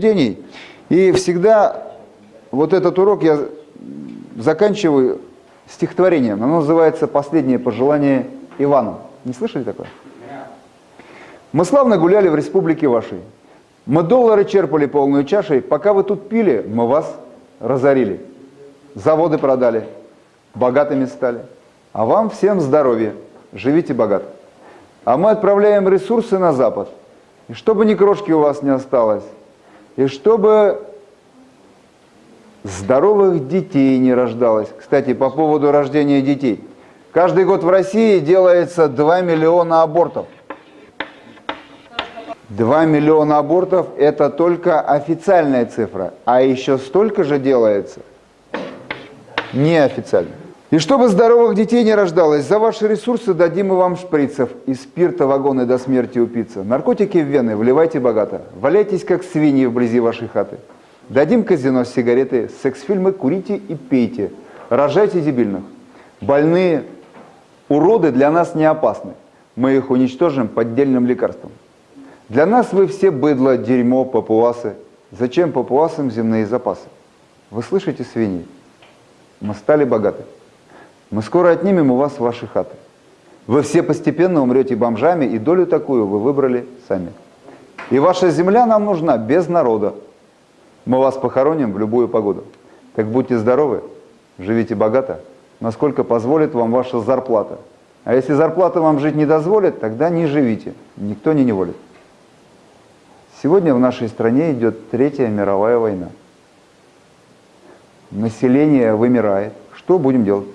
рассуждений. И всегда вот этот урок я заканчиваю стихотворением. Оно называется «Последнее пожелание Ивану». Не слышали такое? Мы славно гуляли в республике вашей. Мы доллары черпали полную чашей. Пока вы тут пили, мы вас разорили. Заводы продали, богатыми стали. А вам всем здоровья, живите богато. А мы отправляем ресурсы на Запад. И чтобы ни крошки у вас не осталось, и чтобы здоровых детей не рождалось. Кстати, по поводу рождения детей. Каждый год в России делается 2 миллиона абортов. 2 миллиона абортов – это только официальная цифра, а еще столько же делается неофициально. И чтобы здоровых детей не рождалось, за ваши ресурсы дадим мы вам шприцев и спирта вагоны до смерти упиться. Наркотики в вены вливайте богато, валяйтесь как свиньи вблизи вашей хаты. Дадим казино сигареты, секс-фильмы курите и пейте, рожайте дебильных. Больные уроды для нас не опасны, мы их уничтожим поддельным лекарством. Для нас вы все быдло, дерьмо, папуасы. Зачем папуасам земные запасы? Вы слышите, свиньи? Мы стали богаты. Мы скоро отнимем у вас ваши хаты. Вы все постепенно умрете бомжами, и долю такую вы выбрали сами. И ваша земля нам нужна без народа. Мы вас похороним в любую погоду. Так будьте здоровы, живите богато, насколько позволит вам ваша зарплата. А если зарплата вам жить не дозволит, тогда не живите, никто не неволит. Сегодня в нашей стране идет Третья мировая война. Население вымирает. Что будем делать?